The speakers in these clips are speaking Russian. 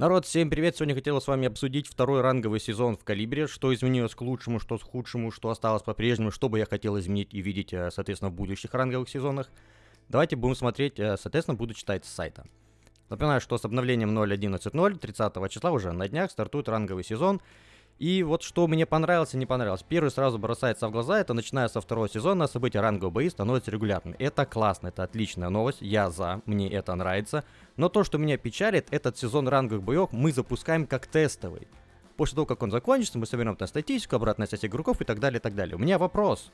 Народ, всем привет! Сегодня хотел с вами обсудить второй ранговый сезон в Калибре, что изменилось к лучшему, что к худшему, что осталось по-прежнему, что бы я хотел изменить и видеть, э, соответственно, в будущих ранговых сезонах. Давайте будем смотреть, э, соответственно, буду читать с сайта. Напоминаю, что с обновлением 0.11.0 30 числа уже на днях стартует ранговый сезон, и вот что мне понравилось и не понравилось. Первый сразу бросается в глаза, это начиная со второго сезона события рангового бои становятся регулярными. Это классно, это отличная новость, я за, мне это нравится. Но то, что меня печалит, этот сезон ранговых боев мы запускаем как тестовый. После того, как он закончится, мы соберем там статистику, обратная связь игроков и так далее, и так далее. У меня вопрос.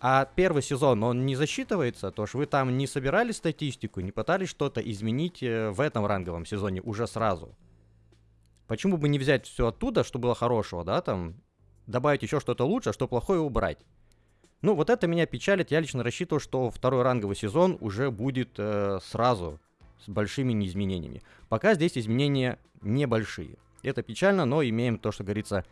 А первый сезон, он не засчитывается? То, что вы там не собирали статистику, не пытались что-то изменить э, в этом ранговом сезоне уже сразу? Почему бы не взять все оттуда, что было хорошего, да, там, добавить еще что-то лучше, а что плохое убрать? Ну, вот это меня печалит. Я лично рассчитывал, что второй ранговый сезон уже будет э, сразу с большими неизменениями. Пока здесь изменения небольшие. Это печально, но имеем то, что говорится,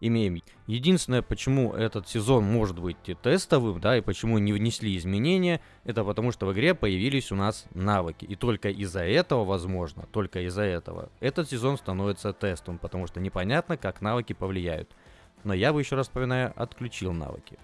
имеем. Единственное, почему этот сезон может быть тестовым, да, и почему не внесли изменения, это потому что в игре появились у нас навыки. И только из-за этого, возможно, только из-за этого, этот сезон становится тестом, потому что непонятно, как навыки повлияют. Но я бы еще раз вспоминаю, отключил навыки.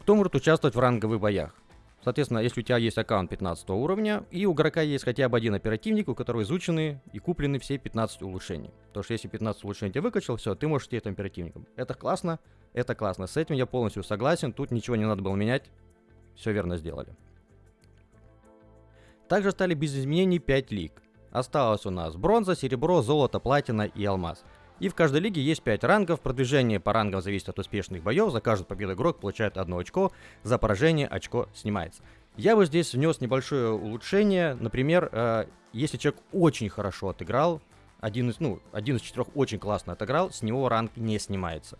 Кто может участвовать в ранговых боях? Соответственно, если у тебя есть аккаунт 15 уровня, и у игрока есть хотя бы один оперативник, у которого изучены и куплены все 15 улучшений. Потому что если 15 улучшений ты выкачал, все, ты можешь идти этим оперативником. Это классно, это классно. С этим я полностью согласен, тут ничего не надо было менять. Все верно сделали. Также стали без изменений 5 лиг. Осталось у нас бронза, серебро, золото, платина и алмаз. И в каждой лиге есть 5 рангов. Продвижение по рангам зависит от успешных боев. За каждую победу игрок получает одно очко. За поражение очко снимается. Я бы здесь внес небольшое улучшение. Например, э, если человек очень хорошо отыграл, один из, ну, один из четырех очень классно отыграл, с него ранг не снимается.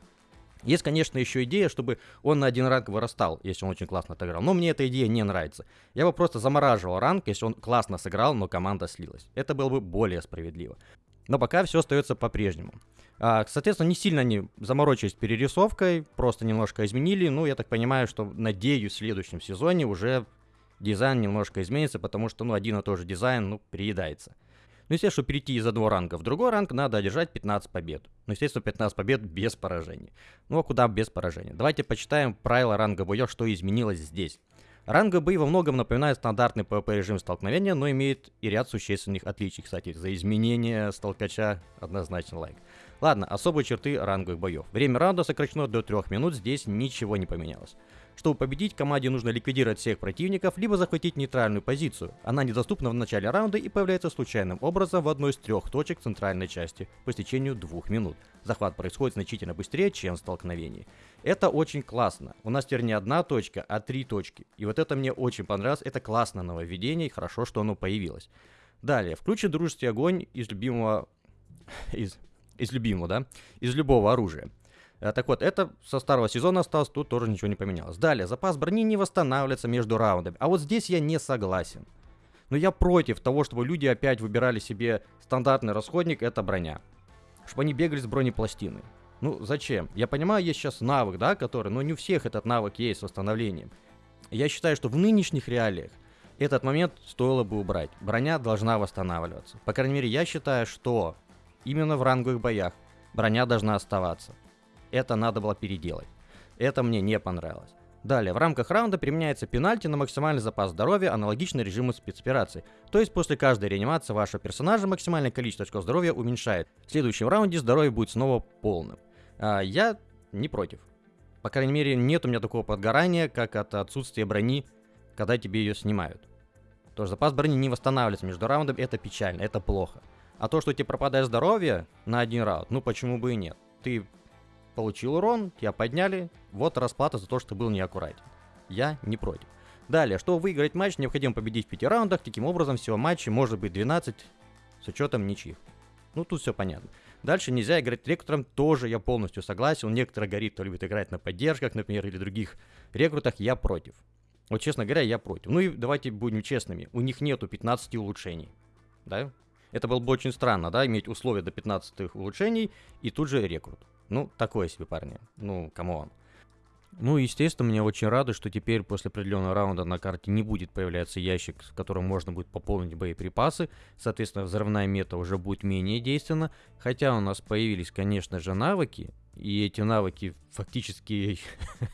Есть, конечно, еще идея, чтобы он на один ранг вырастал, если он очень классно отыграл. Но мне эта идея не нравится. Я бы просто замораживал ранг, если он классно сыграл, но команда слилась. Это было бы более справедливо. Но пока все остается по-прежнему. А, соответственно, не сильно они заморочились перерисовкой, просто немножко изменили. Ну, я так понимаю, что, надеюсь, в следующем сезоне уже дизайн немножко изменится, потому что, ну, один и тот же дизайн, ну, приедается. Ну, естественно, перейти из одного ранга в другой ранг, надо одержать 15 побед. Ну, естественно, 15 побед без поражений. Ну, а куда без поражения? Давайте почитаем правила ранга боев, что изменилось здесь. Ранга бои во многом напоминает стандартный PvP режим столкновения, но имеет и ряд существенных отличий. Кстати, за изменение столкача однозначно лайк. Ладно, особые черты ранговых боев. Время раунда сокращено до 3 минут, здесь ничего не поменялось. Чтобы победить, команде нужно ликвидировать всех противников, либо захватить нейтральную позицию. Она недоступна в начале раунда и появляется случайным образом в одной из трех точек центральной части по истечению двух минут. Захват происходит значительно быстрее, чем в столкновении. Это очень классно. У нас теперь не одна точка, а три точки. И вот это мне очень понравилось. Это классное нововведение, и хорошо, что оно появилось. Далее, включен дружеский огонь из любимого... из из любимого, да, из любого оружия. Э, так вот, это со старого сезона осталось, тут тоже ничего не поменялось. Далее, запас брони не восстанавливается между раундами. А вот здесь я не согласен. Но я против того, чтобы люди опять выбирали себе стандартный расходник, это броня. Чтобы они бегали с бронепластиной. Ну, зачем? Я понимаю, есть сейчас навык, да, который, но не у всех этот навык есть с восстановлением. Я считаю, что в нынешних реалиях этот момент стоило бы убрать. Броня должна восстанавливаться. По крайней мере, я считаю, что Именно в ранговых боях броня должна оставаться. Это надо было переделать. Это мне не понравилось. Далее, в рамках раунда применяется пенальти на максимальный запас здоровья, аналогично режиму спецоперации. То есть после каждой реанимации вашего персонажа максимальное количество очков здоровья уменьшает. В следующем раунде здоровье будет снова полным. А, я не против. По крайней мере, нет у меня такого подгорания, как от отсутствия брони, когда тебе ее снимают. Тоже запас брони не восстанавливается между раундами, это печально, это плохо. А то, что тебе пропадает здоровье на один раунд, ну почему бы и нет. Ты получил урон, тебя подняли, вот расплата за то, что был неаккуратен. Я не против. Далее, чтобы выиграть матч, необходимо победить в 5 раундах, таким образом всего матчей может быть 12 с учетом ничьих. Ну, тут все понятно. Дальше нельзя играть рекрутером, тоже я полностью согласен. Некоторые горит, кто любит играть на поддержках, например, или других рекрутах, я против. Вот, честно говоря, я против. Ну и давайте будем честными, у них нету 15 улучшений. Да? Это было бы очень странно, да, иметь условия до 15 улучшений и тут же рекрут. Ну, такое себе, парни. Ну, come on. Ну, естественно, меня очень радует, что теперь после определенного раунда на карте не будет появляться ящик, с которым можно будет пополнить боеприпасы. Соответственно, взрывная мета уже будет менее действенна. Хотя у нас появились, конечно же, навыки. И эти навыки фактически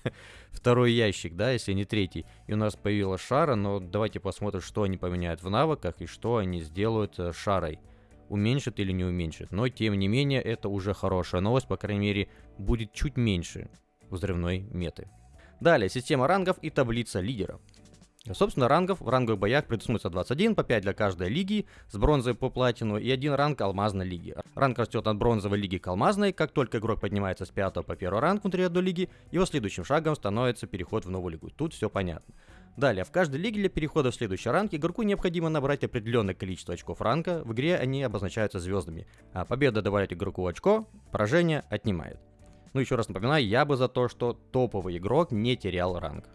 второй ящик, да, если не третий. И у нас появилась шара, но давайте посмотрим, что они поменяют в навыках и что они сделают э, шарой. Уменьшит или не уменьшит. Но, тем не менее, это уже хорошая новость, по крайней мере, будет чуть меньше взрывной меты. Далее, система рангов и таблица лидеров. Собственно, рангов в ранговых боях предусмотрится 21, по 5 для каждой лиги, с бронзой по платину и один ранг алмазной лиги. Ранг растет от бронзовой лиги к алмазной, как только игрок поднимается с 5 по 1 ранг внутри одной лиги, его следующим шагом становится переход в новую лигу. Тут все понятно. Далее, в каждой лиге для перехода в следующий ранг игроку необходимо набрать определенное количество очков ранга, в игре они обозначаются звездами, а победа добавляет игроку очко, поражение отнимает. Ну, еще раз напоминаю, я бы за то, что топовый игрок не терял ранг.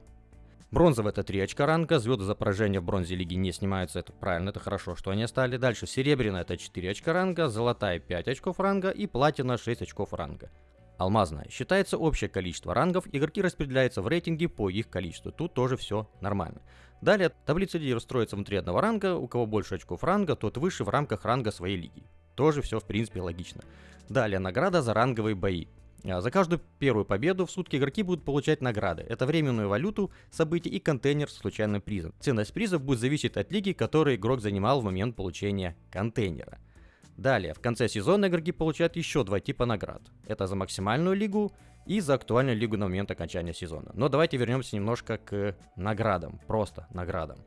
Бронзовый это 3 очка ранга, звезды за поражение в бронзе лиги не снимаются, это правильно, это хорошо, что они стали. Дальше серебряная это 4 очка ранга, золотая 5 очков ранга и платина 6 очков ранга. Алмазная. Считается общее количество рангов, игроки распределяются в рейтинге по их количеству. Тут тоже все нормально. Далее, таблица лидеров строится внутри одного ранга, у кого больше очков ранга, тот выше в рамках ранга своей лиги. Тоже все в принципе логично. Далее, награда за ранговые бои. А, за каждую первую победу в сутки игроки будут получать награды. Это временную валюту, события и контейнер с случайным призом. Ценность призов будет зависеть от лиги, которую игрок занимал в момент получения контейнера. Далее, в конце сезона игроки получают еще два типа наград. Это за максимальную лигу и за актуальную лигу на момент окончания сезона. Но давайте вернемся немножко к наградам, просто наградам.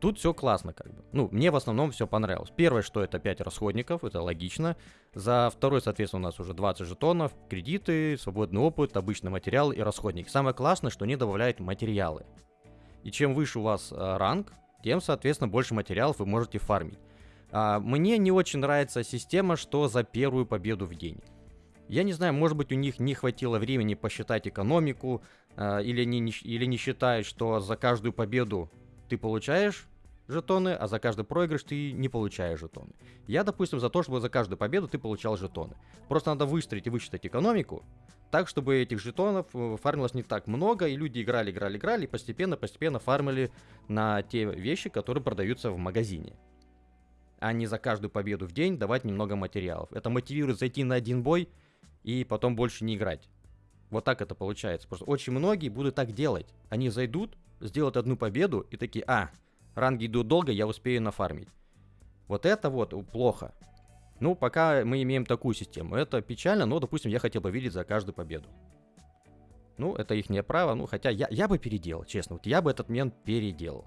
Тут все классно, как бы. Ну, мне в основном все понравилось. Первое, что это 5 расходников, это логично. За второй, соответственно, у нас уже 20 жетонов, кредиты, свободный опыт, обычный материал и расходник. Самое классное, что они добавляют материалы. И чем выше у вас а, ранг, тем, соответственно, больше материалов вы можете фармить. А, мне не очень нравится система, что за первую победу в день. Я не знаю, может быть у них не хватило времени посчитать экономику, а, или, не, или не считают, что за каждую победу ты получаешь жетоны, а за каждый проигрыш ты не получаешь жетоны. Я, допустим, за то, чтобы за каждую победу ты получал жетоны. Просто надо выстроить и высчитать экономику, так, чтобы этих жетонов э, фармилось не так много, и люди играли, играли, играли, и постепенно-постепенно фармили на те вещи, которые продаются в магазине. А не за каждую победу в день давать немного материалов. Это мотивирует зайти на один бой и потом больше не играть. Вот так это получается. Просто очень многие будут так делать. Они зайдут, сделать одну победу и такие, а, ранги идут долго, я успею нафармить. Вот это вот плохо. Ну, пока мы имеем такую систему. Это печально, но, допустим, я хотел бы видеть за каждую победу. Ну, это их не право, ну, хотя я, я бы переделал, честно. Вот я бы этот момент переделал.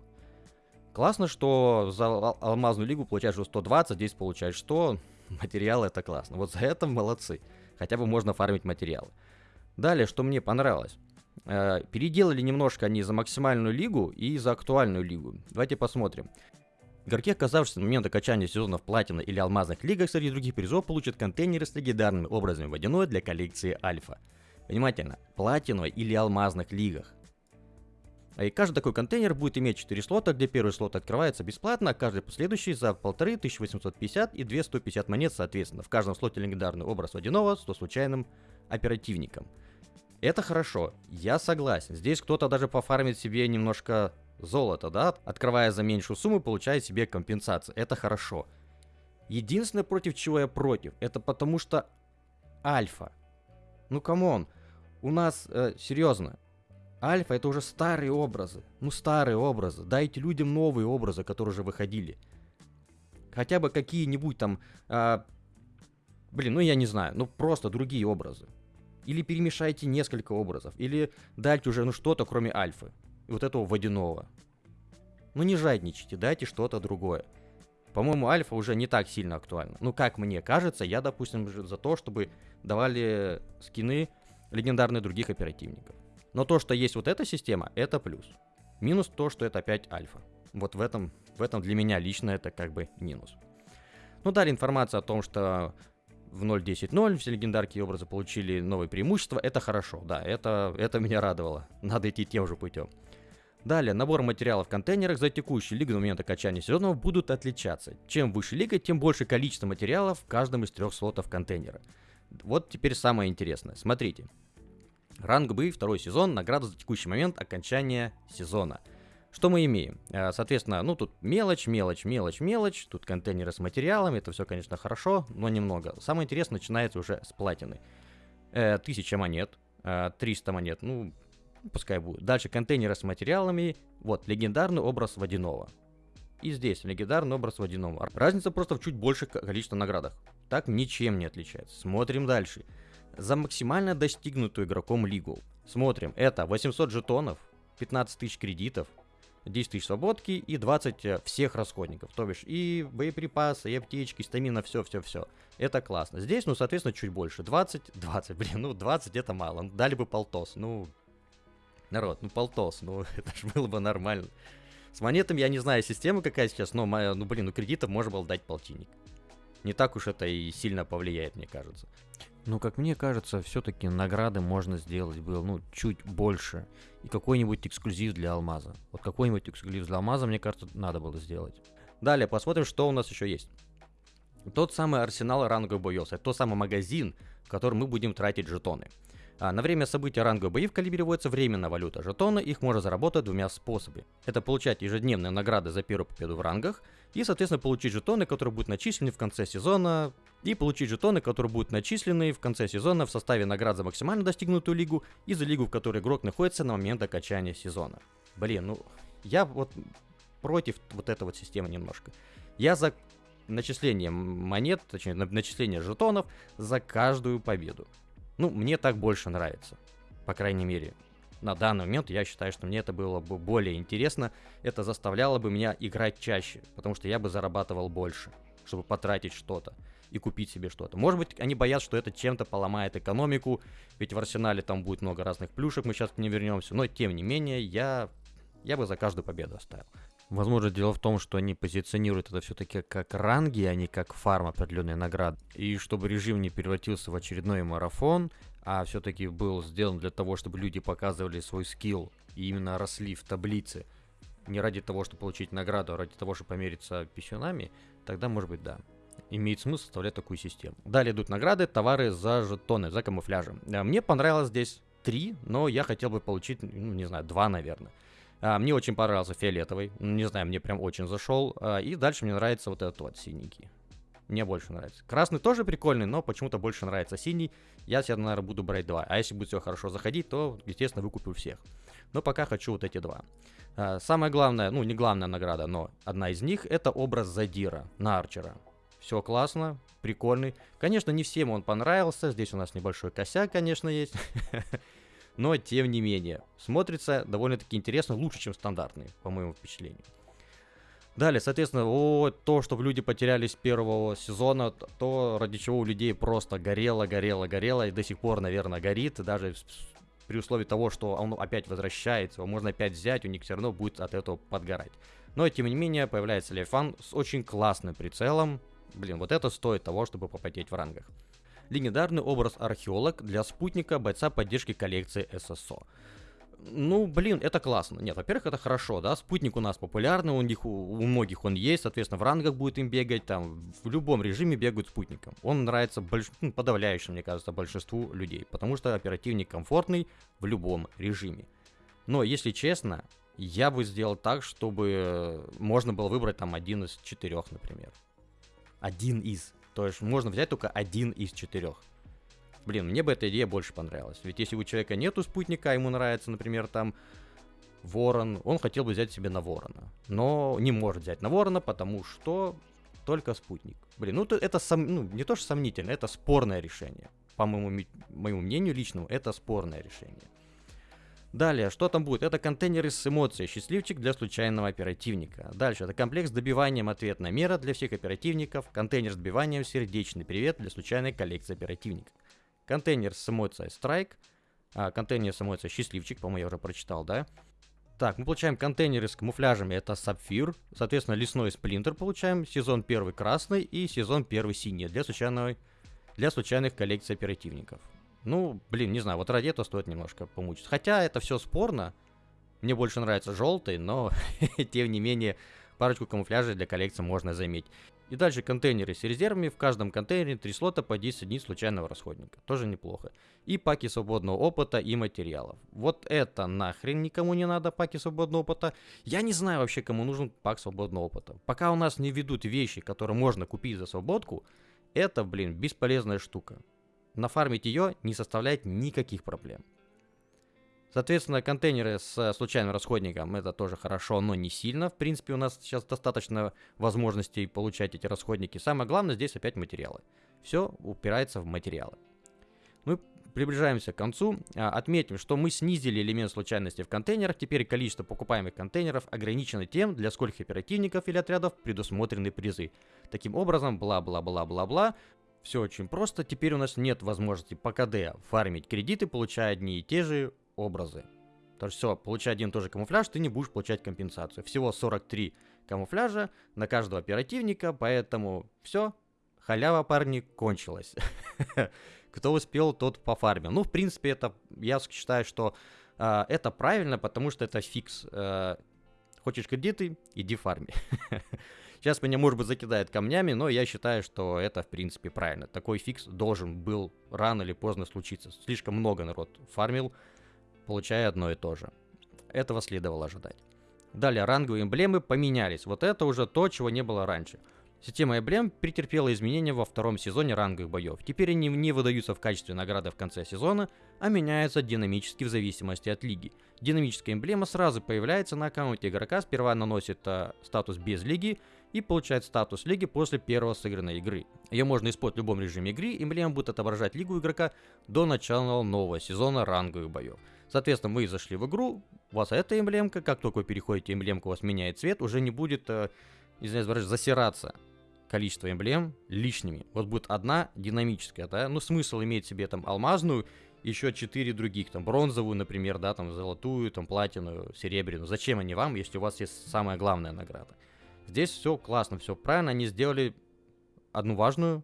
Классно, что за алмазную лигу получаешь уже 120, здесь получаешь 100. Материалы это классно. Вот за это молодцы. Хотя бы можно фармить материалы. Далее, что мне понравилось. Э, переделали немножко они за максимальную лигу и за актуальную лигу. Давайте посмотрим. Игроки, оказавшиеся на момент окончания сезонов платина или алмазных лигах среди других призов, получат контейнеры с легендарными образами водяной для коллекции альфа. Внимательно, платиновой или алмазных лигах. И каждый такой контейнер будет иметь 4 слота, где первый слот открывается бесплатно, а каждый последующий за 1500, 1850 и 2150 монет соответственно. В каждом слоте легендарный образ водяного с случайным оперативником. Это хорошо, я согласен. Здесь кто-то даже пофармит себе немножко золота, да? Открывая за меньшую сумму, получает себе компенсацию. Это хорошо. Единственное, против чего я против, это потому что альфа. Ну, come on. У нас, э, серьезно, альфа это уже старые образы. Ну, старые образы. Дайте людям новые образы, которые уже выходили. Хотя бы какие-нибудь там... Э, блин, ну я не знаю, ну просто другие образы. Или перемешайте несколько образов, или дайте уже ну что-то кроме альфы. Вот этого водяного. Ну не жадничайте, дайте что-то другое. По-моему, альфа уже не так сильно актуальна. Ну, как мне кажется, я, допустим, за то, чтобы давали скины легендарные других оперативников. Но то, что есть вот эта система, это плюс. Минус то, что это опять альфа. Вот в этом, в этом для меня лично это как бы минус. Ну, дали информация о том, что в 0.10.0 все легендарки и образы получили новые преимущества. Это хорошо, да, это, это меня радовало. Надо идти тем же путем. Далее, набор материалов в контейнерах за текущую лигу на момент окончания сезонов будут отличаться. Чем выше лига, тем больше количество материалов в каждом из трех слотов контейнера. Вот теперь самое интересное. Смотрите. Ранг Б, второй сезон, награда за текущий момент окончания сезона. Что мы имеем? Э, соответственно, ну тут мелочь, мелочь, мелочь, мелочь. Тут контейнеры с материалами, это все, конечно, хорошо, но немного. Самое интересное начинается уже с платины. Э, 1000 монет, 300 э, монет, ну, пускай будет. Дальше контейнеры с материалами. Вот, легендарный образ водяного. И здесь легендарный образ водяного. Разница просто в чуть больше количества наградах. Так ничем не отличается. Смотрим дальше. За максимально достигнутую игроком лигу. Смотрим, это 800 жетонов, 15 тысяч кредитов, 10 тысяч свободки и 20 э, всех расходников. То бишь и боеприпасы, и аптечки, стамина, все-все-все. Это классно. Здесь, ну, соответственно, чуть больше. 20, 20, блин, ну, 20 это мало. Дали бы полтос, ну, народ, ну, полтос, ну, это же было бы нормально. С монетами я не знаю система какая сейчас, но, ну, блин, ну, кредитов можно было дать полтинник. Не так уж это и сильно повлияет, мне кажется. Ну, как мне кажется, все-таки награды можно сделать было, ну, чуть больше. И какой-нибудь эксклюзив для алмаза. Вот какой-нибудь эксклюзив для алмаза, мне кажется, надо было сделать. Далее, посмотрим, что у нас еще есть. Тот самый арсенал ранговых боев. Это тот самый магазин, в котором мы будем тратить жетоны. А на время события ранговых боев калибрируется временная валюта жетона, их можно заработать двумя способами. Это получать ежедневные награды за первую победу в рангах, и, соответственно, получить жетоны, которые будут начислены в конце сезона, и получить жетоны, которые будут начислены в конце сезона в составе наград за максимально достигнутую лигу и за лигу, в которой игрок находится на момент окончания сезона. Блин, ну, я вот против вот этой вот системы немножко. Я за начисление монет, точнее, начисление жетонов за каждую победу. Ну, мне так больше нравится. По крайней мере, на данный момент я считаю, что мне это было бы более интересно. Это заставляло бы меня играть чаще, потому что я бы зарабатывал больше, чтобы потратить что-то и купить себе что-то. Может быть, они боятся, что это чем-то поломает экономику, ведь в арсенале там будет много разных плюшек, мы сейчас к ним вернемся, но тем не менее, я, я бы за каждую победу оставил. Возможно, дело в том, что они позиционируют это все-таки как ранги, а не как фарм определенной награды. И чтобы режим не превратился в очередной марафон, а все-таки был сделан для того, чтобы люди показывали свой скилл и именно росли в таблице, не ради того, чтобы получить награду, а ради того, чтобы помериться писюнами, тогда, может быть, да. Имеет смысл составлять такую систему. Далее идут награды, товары за жетоны, за камуфляжем. Мне понравилось здесь три, но я хотел бы получить, ну, не знаю, два, наверное. А, мне очень понравился фиолетовый. Не знаю, мне прям очень зашел. А, и дальше мне нравится вот этот вот синенький. Мне больше нравится. Красный тоже прикольный, но почему-то больше нравится синий. Я себе, наверное, буду брать два. А если будет все хорошо заходить, то, естественно, выкуплю всех. Но пока хочу вот эти два. А, самое главное, ну не главная награда, но одна из них, это образ Задира на Арчера. Все классно, прикольный. Конечно, не всем он понравился. Здесь у нас небольшой косяк, конечно, есть. но тем не менее, смотрится довольно-таки интересно, лучше, чем стандартные, по моему впечатлению. Далее, соответственно, о, то, что люди потеряли с первого сезона, то, ради чего у людей просто горело, горело, горело, и до сих пор, наверное, горит, даже при условии того, что он опять возвращается, его можно опять взять, у них все равно будет от этого подгорать. Но, тем не менее, появляется Лефан с очень классным прицелом. Блин, вот это стоит того, чтобы попотеть в рангах легендарный образ археолог для спутника бойца поддержки коллекции ССО. Ну, блин, это классно. Нет, во-первых, это хорошо, да, спутник у нас популярный, у них, у, многих он есть, соответственно, в рангах будет им бегать, там, в любом режиме бегают спутником. Он нравится больш... ну, подавляющему, мне кажется, большинству людей, потому что оперативник комфортный в любом режиме. Но, если честно, я бы сделал так, чтобы можно было выбрать там один из четырех, например. Один из. То есть можно взять только один из четырех. Блин, мне бы эта идея больше понравилась. Ведь если у человека нету спутника, ему нравится, например, там ворон, он хотел бы взять себе на ворона. Но не может взять на ворона, потому что только спутник. Блин, ну это сом... ну, не то, что сомнительно, это спорное решение. По моему, моему мнению личному, это спорное решение. Далее, что там будет? Это контейнеры с эмоцией «Счастливчик» для случайного оперативника. Дальше, это комплекс с добиванием ответная мера для всех оперативников. Контейнер с добиванием «Сердечный привет» для случайной коллекции оперативников. Контейнер с эмоцией «Страйк». А, контейнер с эмоцией «Счастливчик», по-моему, я уже прочитал, да? Так, мы получаем контейнеры с камуфляжами, это Сапфир. Соответственно, лесной сплинтер получаем, сезон первый красный и сезон первый синий для, случайного, для случайных коллекций оперативников. Ну, блин, не знаю, вот ради этого стоит немножко помучиться. Хотя это все спорно. Мне больше нравится желтый, но тем не менее парочку камуфляжей для коллекции можно заметить. И дальше контейнеры с резервами. В каждом контейнере 3 слота по 10 дней случайного расходника. Тоже неплохо. И паки свободного опыта и материалов. Вот это нахрен никому не надо, паки свободного опыта. Я не знаю вообще, кому нужен пак свободного опыта. Пока у нас не ведут вещи, которые можно купить за свободку, это, блин, бесполезная штука. Нафармить ее не составляет никаких проблем. Соответственно, контейнеры с случайным расходником это тоже хорошо, но не сильно. В принципе, у нас сейчас достаточно возможностей получать эти расходники. Самое главное здесь опять материалы. Все упирается в материалы. Мы приближаемся к концу. А, отметим, что мы снизили элемент случайности в контейнерах. Теперь количество покупаемых контейнеров ограничено тем, для скольких оперативников или отрядов предусмотрены призы. Таким образом, бла-бла-бла-бла-бла, все очень просто. Теперь у нас нет возможности по КД фармить кредиты, получая одни и те же образы. То есть все, получая один и тот же камуфляж, ты не будешь получать компенсацию. Всего 43 камуфляжа на каждого оперативника, поэтому все, халява, парни, кончилась. Кто успел, тот пофармил. Ну, в принципе, это, я считаю, что э, это правильно, потому что это фикс. Э, хочешь кредиты, иди фарми. Сейчас меня, может быть, закидает камнями, но я считаю, что это, в принципе, правильно. Такой фикс должен был рано или поздно случиться. Слишком много народ фармил, получая одно и то же. Этого следовало ожидать. Далее, ранговые эмблемы поменялись. Вот это уже то, чего не было раньше. Система эмблем претерпела изменения во втором сезоне ранговых боев. Теперь они не выдаются в качестве награды в конце сезона, а меняются динамически в зависимости от лиги. Динамическая эмблема сразу появляется на аккаунте игрока, сперва наносит э, статус без лиги и получает статус лиги после первого сыгранной игры. Ее можно использовать в любом режиме игры, эмблема будет отображать лигу игрока до начала нового сезона ранговых боев. Соответственно, вы зашли в игру, у вас эта эмблемка, как только вы переходите, эмблемка у вас меняет цвет, уже не будет, э, извиняюсь, засираться количество эмблем лишними. Вот будет одна динамическая, да, ну смысл иметь себе там алмазную, еще четыре других, там бронзовую, например, да, там золотую, там платиновую, серебряную. Зачем они вам, если у вас есть самая главная награда? Здесь все классно, все правильно, они сделали одну важную,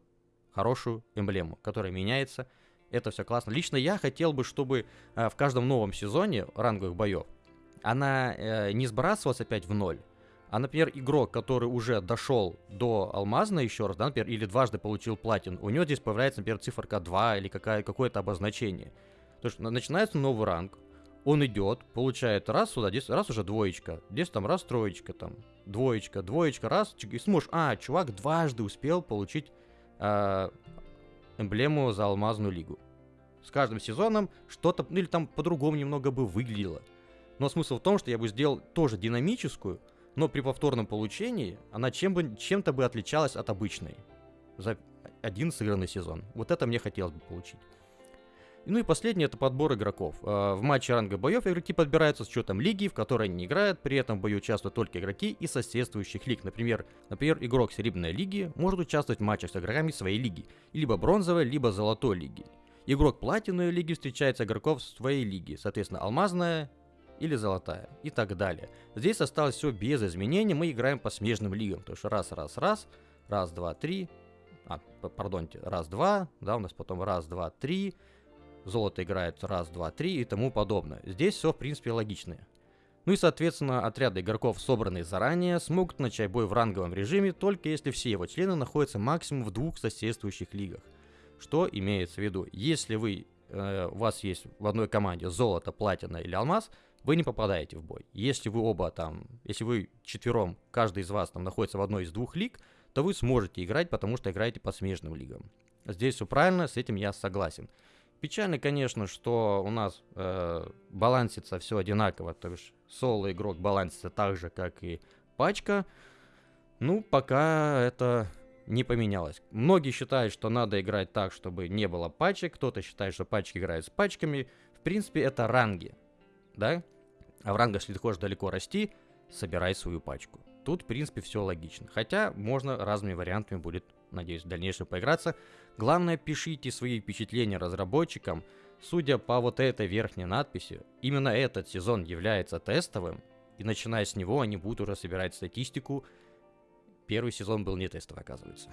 хорошую эмблему, которая меняется. Это все классно. Лично я хотел бы, чтобы э, в каждом новом сезоне ранговых боев она э, не сбрасывалась опять в ноль, а, например, игрок, который уже дошел до алмазной еще раз, да, например, или дважды получил платин, у него здесь появляется, например, циферка 2 или какая, какое-то обозначение. То есть начинается новый ранг, он идет, получает раз сюда, здесь раз уже двоечка, здесь там раз троечка, там двоечка, двоечка, раз, и сможешь, а, чувак дважды успел получить э, эмблему за алмазную лигу. С каждым сезоном что-то, ну или там по-другому немного бы выглядело. Но смысл в том, что я бы сделал тоже динамическую, но при повторном получении она чем бы, чем-то бы отличалась от обычной за один сыгранный сезон. Вот это мне хотелось бы получить. Ну и последнее это подбор игроков. А, в матче ранга боев игроки подбираются с учетом лиги, в которой они играют, при этом в бою участвуют только игроки из соседствующих лиг. Например, например, игрок Серебряной лиги может участвовать в матчах с игроками своей лиги, либо бронзовой, либо золотой лиги. Игрок платиновой лиги встречается игроков своей лиги, соответственно, алмазная или золотая. И так далее. Здесь осталось все без изменений, мы играем по смежным лигам, то есть раз, раз, раз, раз, два, три, а, пардонте, раз, два, да, у нас потом раз, два, три, золото играет раз, два, три и тому подобное. Здесь все, в принципе, логично. Ну и, соответственно, отряды игроков, собранные заранее, смогут начать бой в ранговом режиме, только если все его члены находятся максимум в двух соседствующих лигах. Что имеется в виду? Если вы, э, у вас есть в одной команде золото, платина или алмаз – вы не попадаете в бой. Если вы оба там, если вы четвером, каждый из вас там находится в одной из двух лиг, то вы сможете играть, потому что играете по смежным лигам. Здесь все правильно, с этим я согласен. Печально, конечно, что у нас э, балансится все одинаково, то есть соло игрок балансится так же, как и пачка. Ну, пока это не поменялось. Многие считают, что надо играть так, чтобы не было пачек, кто-то считает, что пачки играют с пачками. В принципе, это ранги, да? А в рангах, если ты хочешь далеко расти, собирай свою пачку. Тут, в принципе, все логично. Хотя можно разными вариантами будет, надеюсь, в дальнейшем поиграться. Главное, пишите свои впечатления разработчикам. Судя по вот этой верхней надписи, именно этот сезон является тестовым, и начиная с него они будут уже собирать статистику. Первый сезон был не тестовый, оказывается.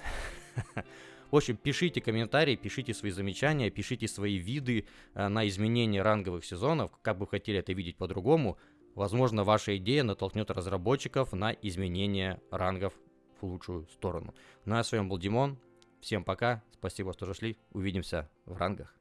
В общем, пишите комментарии, пишите свои замечания, пишите свои виды э, на изменение ранговых сезонов, как бы хотели это видеть по-другому. Возможно, ваша идея натолкнет разработчиков на изменение рангов лучшую сторону. Ну а с вами был Димон. Всем пока. Спасибо, что зашли. Увидимся в рангах.